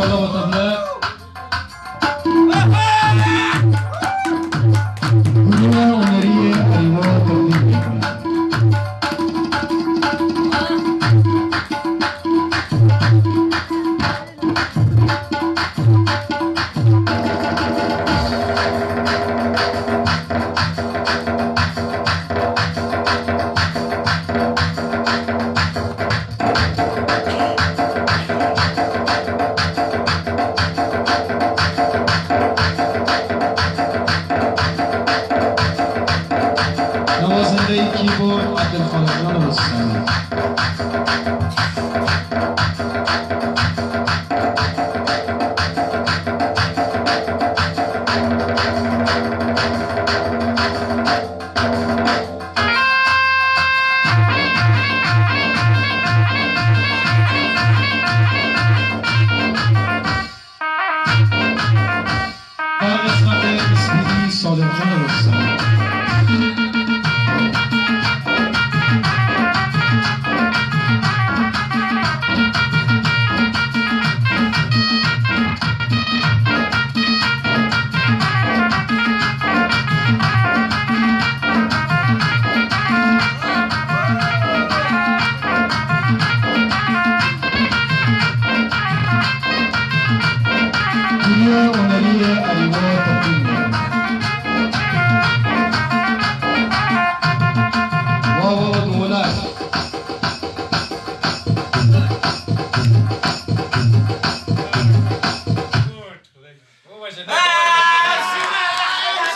Shalom, Tavna. Namazında iki bu Abdülhamid'in olsun. you.